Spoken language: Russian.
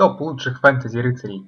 Топ лучших фэнтези рыцарей